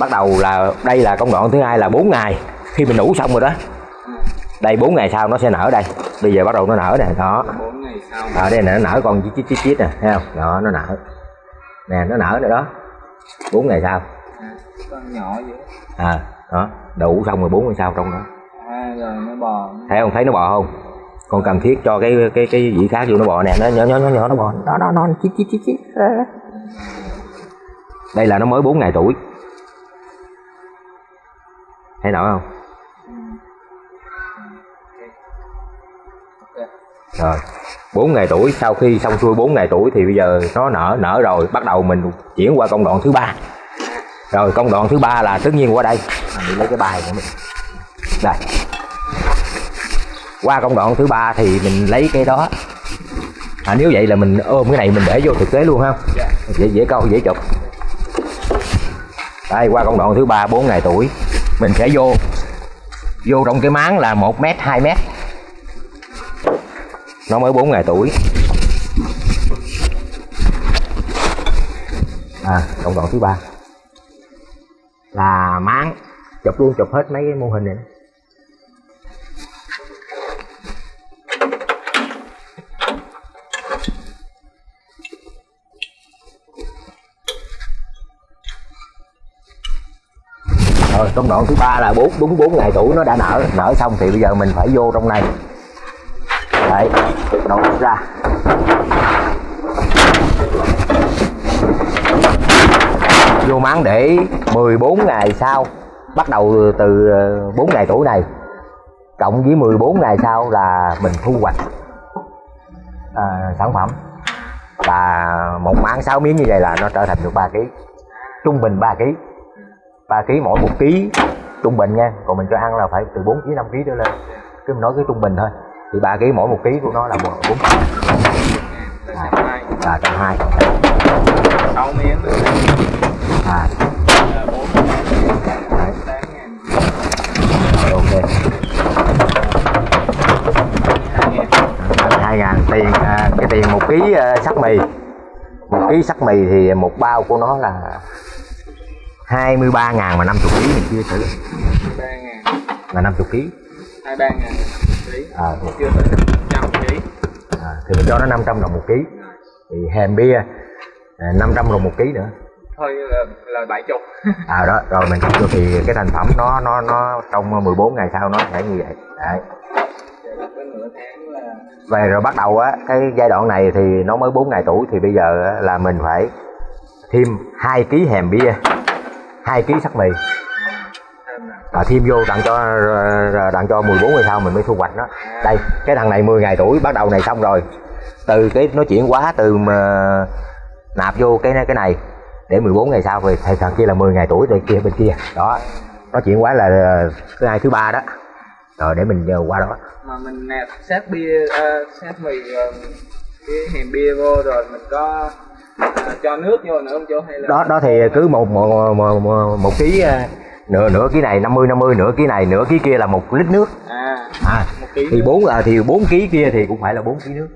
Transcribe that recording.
bắt đầu là đây là công đoạn thứ hai là 4 ngày. Khi mình ủ xong rồi đó. Đây 4 ngày sau nó sẽ nở đây. Bây giờ bắt đầu nó nở nè đó. Bốn ngày sau. Ở đây nè nó nở con chít chít chít nè thấy không? Đó nó nở. Nè nó nở nữa đó. 4 ngày sau. Con nhỏ vậy. À đó đủ xong rồi 4 ngày sau trong đó. À, rồi nó bò. Thấy không? Thấy nó bò không? Con cần thiết cho cái cái cái gì khác vô nó bò nè. Nó nhỏ nhỏ nhỏ nhỏ nó bò. Đó đó nó chít chít chít chít. Đây là nó mới 4 ngày tuổi thấy nổi không? Rồi 4 ngày tuổi sau khi xong xuôi 4 ngày tuổi thì bây giờ nó nở nở rồi bắt đầu mình chuyển qua công đoạn thứ ba. Rồi công đoạn thứ ba là tất nhiên qua đây. Mình lấy cái bài của mình. Đây. Qua công đoạn thứ ba thì mình lấy cái đó. À, nếu vậy là mình ôm cái này mình để vô thực tế luôn ha. Dễ dễ câu dễ chụp. Đây qua công đoạn thứ ba 4 ngày tuổi mình sẽ vô vô trong cái máng là 1 mét 2 mét. Nó mới 4 ngày tuổi. À công đoạn thứ ba. Là máng, chụp luôn, chụp hết mấy cái mô hình này Ờ, rồi công đoạn thứ ba là bốn đúng 4 ngày tuổi nó đã nở. Nở xong thì bây giờ mình phải vô trong này. Đấy đầu ra. Vô máng để 14 ngày sau bắt đầu từ ờ, 4 ngày tuổi này. Cộng với 14 ngày sau là mình thu hoạch à, sản phẩm. Là một máng 6 miếng như vậy là nó trở thành được 3 kg trung bình 3 kg 3 kg mỗi một ký trung bình nha. Còn mình cho ăn là phải từ 4 kg 5 kg trở lên. Cứ mình nói cái trung bình thôi. Thì 3 kg mỗi một ký của nó là 4 là trăm hai là trăm hai. Sáu miếng. À bốn ok. Hai ngàn tiền à, cái tiền một ký à, sắc mì. Một ký sắc mì thì một bao của nó là 23 ngàn mà 50 ký mình chưa thử. ba ngàn. Là 50 ký. hai ba ngàn ký. À, chưa tới trăm ký. À, thì mình cho nó 500 đồng một ký. Thì hèm bia à, 500 đồng một ký nữa. Thôi là, là bảy chục. À đó rồi mình vô thì cái thành phẩm nó nó nó trong 14 ngày sau nó sẽ như vậy. Đấy. Về rồi bắt đầu á cái giai đoạn này thì nó mới 4 ngày tuổi thì bây giờ là mình phải thêm 2 ký hèm bia hai ký sắc mì. À, và thêm vô đặng cho ờ, đặng cho 14 ngày sau mình mới thu hoạch đó. đây cái thằng này 10 ngày tuổi bắt đầu này xong rồi. Từ cái nó chuyển quá từ mà nạp vô cái cái này để 14 ngày sau thì thầy thằng kia là 10 ngày tuổi rồi kia bên kia. Đó nó chuyển quá là ờ, thứ hai thứ ba đó. Rồi để mình qua đó. Mà mình nạp sát bia uh, sát mì uh, cái hèm bia vô rồi mình có à, cho nước vô nữa không chú hay là đó đó thì cứ một một một, một, một ký ờ, nửa nửa ký này 50 50 nửa ký này nửa ký kia là một lít nước. À à một ký thì bốn là thì bốn ký kia thì cũng phải là bốn ký nước